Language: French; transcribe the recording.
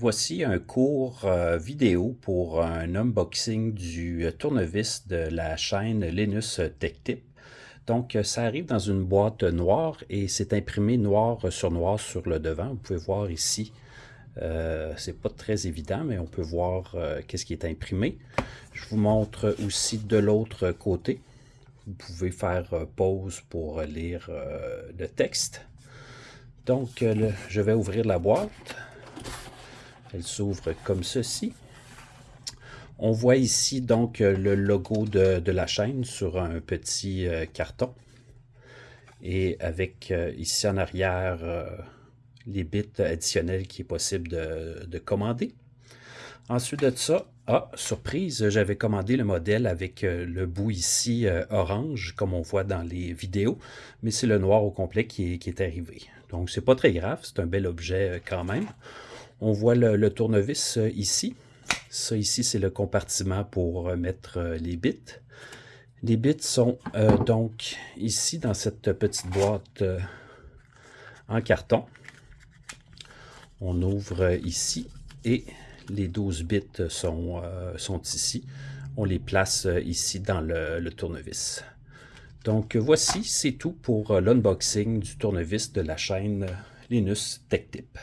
Voici un cours euh, vidéo pour un unboxing du tournevis de la chaîne Linus TechTip. Donc, ça arrive dans une boîte noire et c'est imprimé noir sur noir sur le devant. Vous pouvez voir ici, euh, c'est pas très évident, mais on peut voir euh, qu'est-ce qui est imprimé. Je vous montre aussi de l'autre côté. Vous pouvez faire pause pour lire le texte. Donc, je vais ouvrir la boîte. Elle s'ouvre comme ceci. On voit ici donc le logo de, la chaîne sur un petit euh, carton. Et avec euh, ici en arrière euh, les bits additionnels qui est possible de, commander. Ensuite de ça, ah, surprise, j'avais commandé le modèle avec le bout ici orange, comme on voit dans les vidéos, mais c'est le noir au complet qui est, qui est arrivé. Donc, c'est pas très grave, c'est un bel objet quand même. On voit le, tournevis euh, ici. Ça ici, c'est le compartiment pour mettre euh, les bits. Les bits sont euh, donc ici dans cette petite boîte en carton. On ouvre ici et les 12 bits sont, sont ici. On les place ici dans le, le tournevis. Donc voici, c'est tout pour l'unboxing du tournevis de la chaîne Linus Tech Tip.